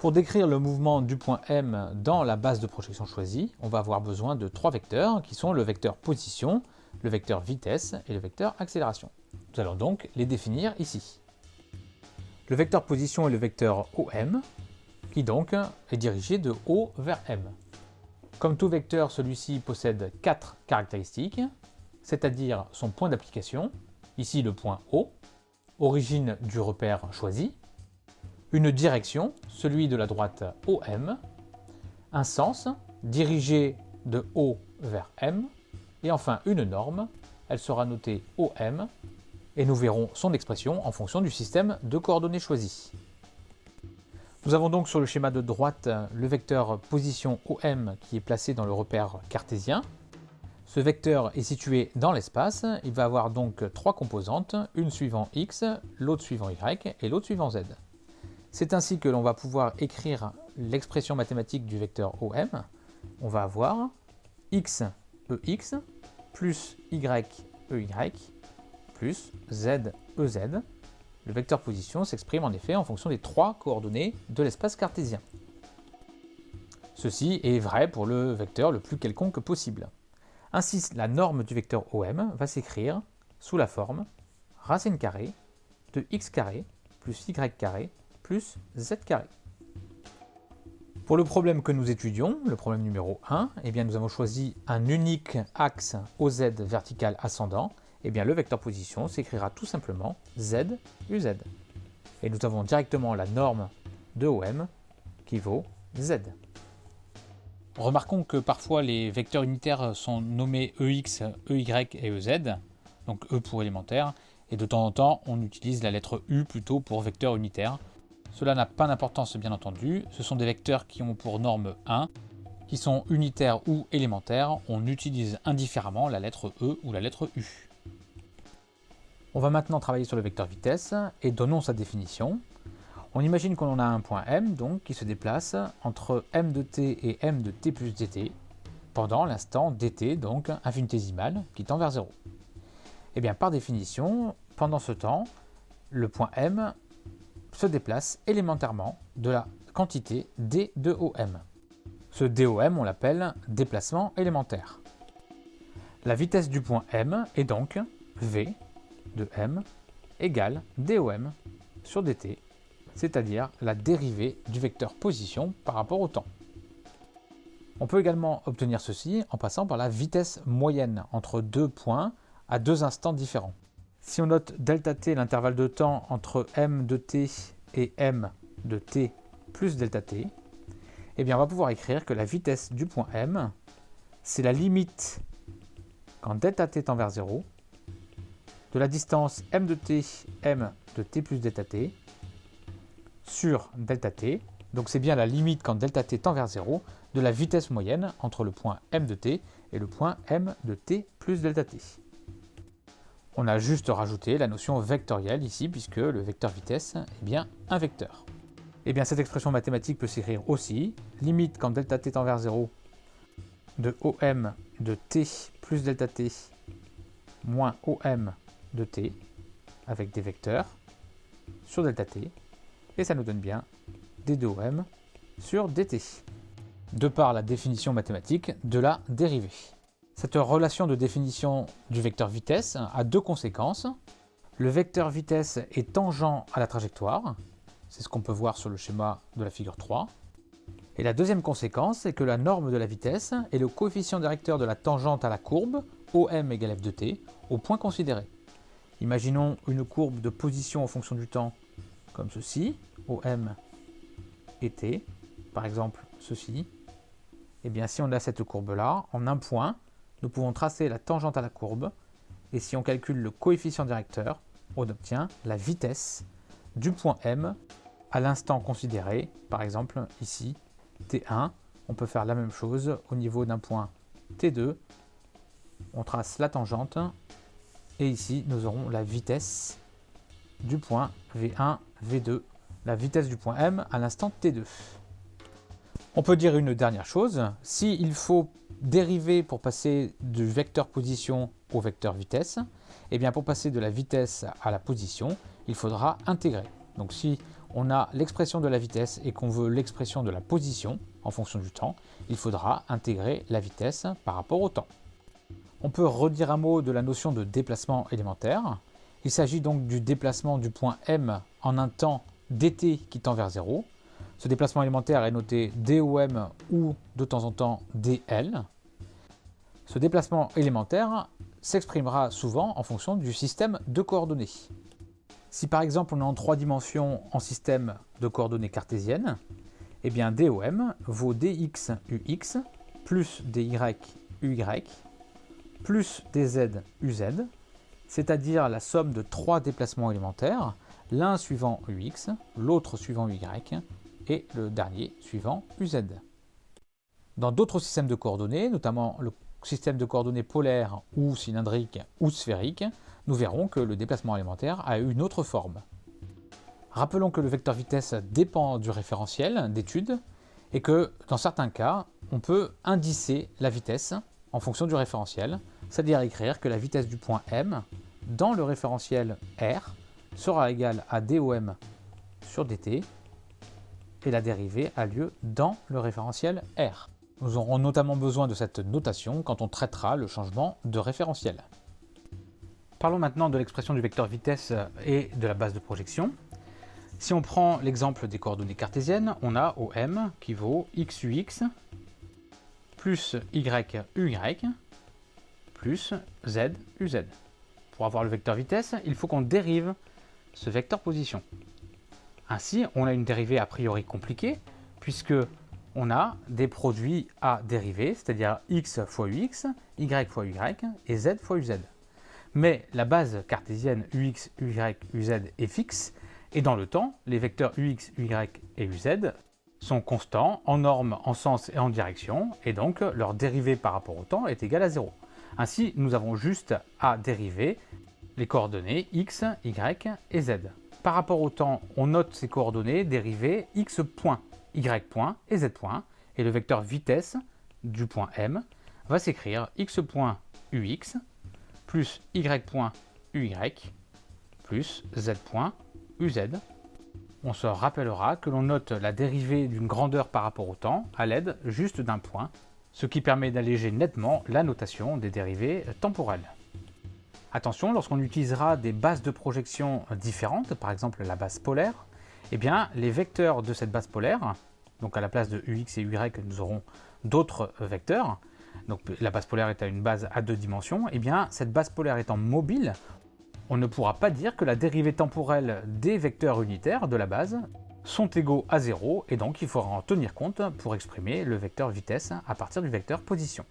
Pour décrire le mouvement du point M dans la base de projection choisie, on va avoir besoin de trois vecteurs qui sont le vecteur position, le vecteur vitesse et le vecteur accélération. Nous allons donc les définir ici. Le vecteur position est le vecteur OM, qui donc est dirigé de O vers M. Comme tout vecteur, celui-ci possède quatre caractéristiques, c'est-à-dire son point d'application, ici le point O, origine du repère choisi, une direction, celui de la droite OM, un sens, dirigé de O vers M, et enfin une norme, elle sera notée OM, et nous verrons son expression en fonction du système de coordonnées choisi. Nous avons donc sur le schéma de droite le vecteur position OM qui est placé dans le repère cartésien. Ce vecteur est situé dans l'espace, il va avoir donc trois composantes, une suivant x, l'autre suivant y et l'autre suivant z. C'est ainsi que l'on va pouvoir écrire l'expression mathématique du vecteur OM. On va avoir x ex plus y ey plus z ez le vecteur position s'exprime en effet en fonction des trois coordonnées de l'espace cartésien. Ceci est vrai pour le vecteur le plus quelconque possible. Ainsi, la norme du vecteur OM va s'écrire sous la forme racine carrée de x carré plus y carré plus z carré. Pour le problème que nous étudions, le problème numéro 1, eh bien nous avons choisi un unique axe OZ vertical ascendant eh bien le vecteur position s'écrira tout simplement z uz. Et nous avons directement la norme de OM qui vaut z. Remarquons que parfois les vecteurs unitaires sont nommés EX, EY et EZ, donc E pour élémentaire, et de temps en temps on utilise la lettre U plutôt pour vecteur unitaire. Cela n'a pas d'importance bien entendu, ce sont des vecteurs qui ont pour norme 1, qui sont unitaires ou élémentaires, on utilise indifféremment la lettre E ou la lettre U. On va maintenant travailler sur le vecteur vitesse et donnons sa définition. On imagine qu'on a un point M donc qui se déplace entre m de t et m de t plus dt pendant l'instant dt, donc infinitésimal, qui tend vers 0. Et eh bien par définition, pendant ce temps, le point M se déplace élémentairement de la quantité d de OM. Ce DOM, on l'appelle déplacement élémentaire. La vitesse du point M est donc v de m égale dom sur dt, c'est-à-dire la dérivée du vecteur position par rapport au temps. On peut également obtenir ceci en passant par la vitesse moyenne entre deux points à deux instants différents. Si on note delta t l'intervalle de temps entre m de t et m de t plus delta t, eh bien on va pouvoir écrire que la vitesse du point m, c'est la limite quand delta t tend vers 0 de la distance m de t, m de t plus delta t, sur delta t, donc c'est bien la limite quand delta t tend vers 0, de la vitesse moyenne entre le point m de t et le point m de t plus delta t. On a juste rajouté la notion vectorielle ici, puisque le vecteur vitesse est bien un vecteur. Et eh bien cette expression mathématique peut s'écrire aussi, limite quand delta t tend vers 0, de OM de t plus delta t moins OM de t avec des vecteurs sur delta t et ça nous donne bien d 2 om sur dt de par la définition mathématique de la dérivée. Cette relation de définition du vecteur vitesse a deux conséquences. Le vecteur vitesse est tangent à la trajectoire, c'est ce qu'on peut voir sur le schéma de la figure 3. Et la deuxième conséquence, c'est que la norme de la vitesse est le coefficient directeur de la tangente à la courbe, OM égale f de t, au point considéré. Imaginons une courbe de position en fonction du temps comme ceci, OM et T, par exemple ceci. Et eh bien si on a cette courbe-là, en un point, nous pouvons tracer la tangente à la courbe, et si on calcule le coefficient directeur, on obtient la vitesse du point M à l'instant considéré, par exemple ici, T1. On peut faire la même chose au niveau d'un point T2. On trace la tangente et ici, nous aurons la vitesse du point V1, V2, la vitesse du point M à l'instant T2. On peut dire une dernière chose, s'il faut dériver pour passer du vecteur position au vecteur vitesse, et eh bien pour passer de la vitesse à la position, il faudra intégrer. Donc si on a l'expression de la vitesse et qu'on veut l'expression de la position en fonction du temps, il faudra intégrer la vitesse par rapport au temps. On peut redire un mot de la notion de déplacement élémentaire. Il s'agit donc du déplacement du point M en un temps dt qui tend vers 0. Ce déplacement élémentaire est noté dom ou de temps en temps dl. Ce déplacement élémentaire s'exprimera souvent en fonction du système de coordonnées. Si par exemple on est en trois dimensions en système de coordonnées cartésiennes, eh bien DOM vaut dx ux plus dy uy plus dz uz, c'est-à-dire la somme de trois déplacements élémentaires, l'un suivant ux, l'autre suivant uy et le dernier suivant uz. Dans d'autres systèmes de coordonnées, notamment le système de coordonnées polaires ou cylindriques ou sphériques, nous verrons que le déplacement élémentaire a une autre forme. Rappelons que le vecteur vitesse dépend du référentiel d'étude et que dans certains cas, on peut indicer la vitesse en fonction du référentiel, c'est-à-dire écrire que la vitesse du point M dans le référentiel R sera égale à dOm sur dt et la dérivée a lieu dans le référentiel R. Nous aurons notamment besoin de cette notation quand on traitera le changement de référentiel. Parlons maintenant de l'expression du vecteur vitesse et de la base de projection. Si on prend l'exemple des coordonnées cartésiennes, on a OM qui vaut xux plus yuy plus zuz. Pour avoir le vecteur vitesse, il faut qu'on dérive ce vecteur position. Ainsi, on a une dérivée a priori compliquée, puisque on a des produits à dériver, c'est-à-dire x fois ux, y fois y et z fois uz. Mais la base cartésienne ux, uy, uz est fixe, et dans le temps, les vecteurs ux, uy et uz sont constants en norme, en sens et en direction, et donc leur dérivée par rapport au temps est égale à 0. Ainsi, nous avons juste à dériver les coordonnées x, y et z. Par rapport au temps, on note ces coordonnées dérivées x point y point et z point, et le vecteur vitesse du point M va s'écrire x point ux plus y point uy plus z point uz. On se rappellera que l'on note la dérivée d'une grandeur par rapport au temps à l'aide juste d'un point, ce qui permet d'alléger nettement la notation des dérivées temporelles. Attention, lorsqu'on utilisera des bases de projection différentes, par exemple la base polaire, eh bien, les vecteurs de cette base polaire, donc à la place de ux et y, nous aurons d'autres vecteurs, donc la base polaire est une base à deux dimensions, eh bien, cette base polaire étant mobile, on ne pourra pas dire que la dérivée temporelle des vecteurs unitaires de la base sont égaux à 0, et donc il faudra en tenir compte pour exprimer le vecteur vitesse à partir du vecteur position.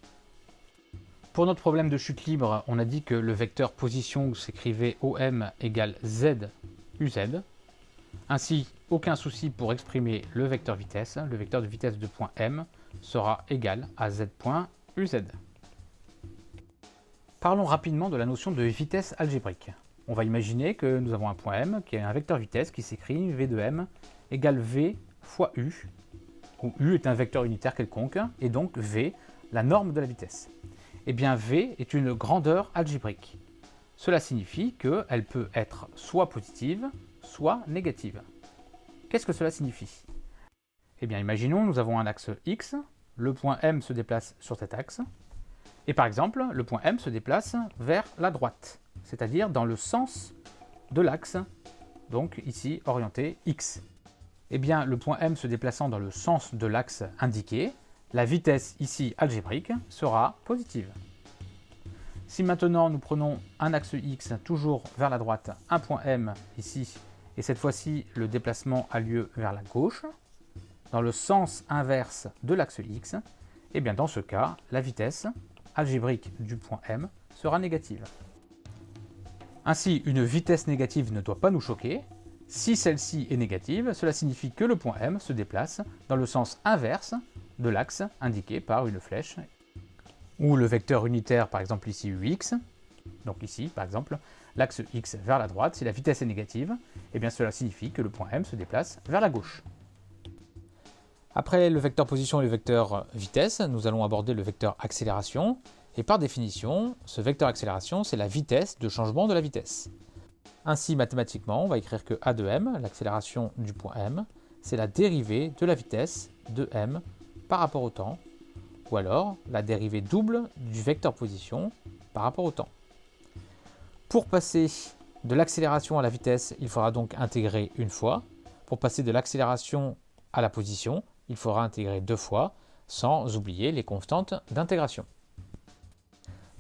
Pour notre problème de chute libre, on a dit que le vecteur position s'écrivait OM égale Z. Ainsi, aucun souci pour exprimer le vecteur vitesse. Le vecteur de vitesse de point M sera égal à Z point UZ. Parlons rapidement de la notion de vitesse algébrique. On va imaginer que nous avons un point M qui est un vecteur vitesse qui s'écrit V de M égale V fois U, où U est un vecteur unitaire quelconque, et donc V, la norme de la vitesse. Eh bien V est une grandeur algébrique. Cela signifie qu'elle peut être soit positive, soit négative. Qu'est-ce que cela signifie? Eh bien imaginons nous avons un axe X, le point M se déplace sur cet axe, et par exemple le point M se déplace vers la droite, c'est-à-dire dans le sens de l'axe, donc ici orienté X. Eh bien le point M se déplaçant dans le sens de l'axe indiqué, la vitesse ici algébrique sera positive. Si maintenant nous prenons un axe X toujours vers la droite, un point M ici, et cette fois-ci le déplacement a lieu vers la gauche, dans le sens inverse de l'axe X, et eh bien dans ce cas, la vitesse algébrique du point M sera négative. Ainsi, une vitesse négative ne doit pas nous choquer. Si celle-ci est négative, cela signifie que le point M se déplace dans le sens inverse de l'axe indiqué par une flèche, ou le vecteur unitaire, par exemple ici ux, donc ici par exemple, l'axe x vers la droite, si la vitesse est négative, et eh bien cela signifie que le point M se déplace vers la gauche. Après le vecteur position et le vecteur vitesse, nous allons aborder le vecteur accélération, et par définition, ce vecteur accélération, c'est la vitesse de changement de la vitesse. Ainsi, mathématiquement, on va écrire que a de m, l'accélération du point m, c'est la dérivée de la vitesse de m par rapport au temps, ou alors la dérivée double du vecteur position par rapport au temps. Pour passer de l'accélération à la vitesse, il faudra donc intégrer une fois. Pour passer de l'accélération à la position, il faudra intégrer deux fois, sans oublier les constantes d'intégration.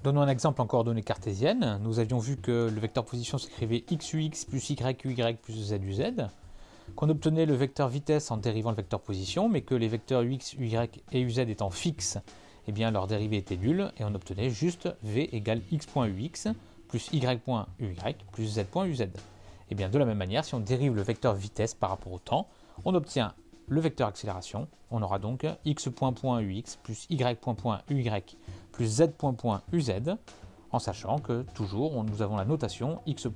Donnons un exemple en coordonnées cartésiennes. Nous avions vu que le vecteur position s'écrivait xux plus yuy plus zuz, qu'on obtenait le vecteur vitesse en dérivant le vecteur position, mais que les vecteurs ux, uy et uz étant fixes, eh bien leur dérivée était nulle, et on obtenait juste v égale x.ux plus y.uy plus z.uz. Et eh bien de la même manière, si on dérive le vecteur vitesse par rapport au temps, on obtient le vecteur accélération. On aura donc x.ux plus y.uy plus z.uz, en sachant que toujours nous avons la notation x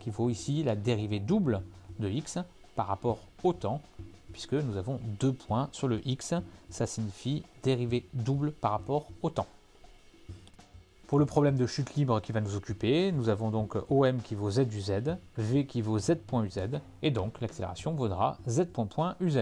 qui vaut ici la dérivée double de x par rapport au temps, puisque nous avons deux points sur le x, ça signifie dérivée double par rapport au temps. Pour le problème de chute libre qui va nous occuper, nous avons donc OM qui vaut z du z, V qui vaut z.uz, et donc l'accélération vaudra z.uz.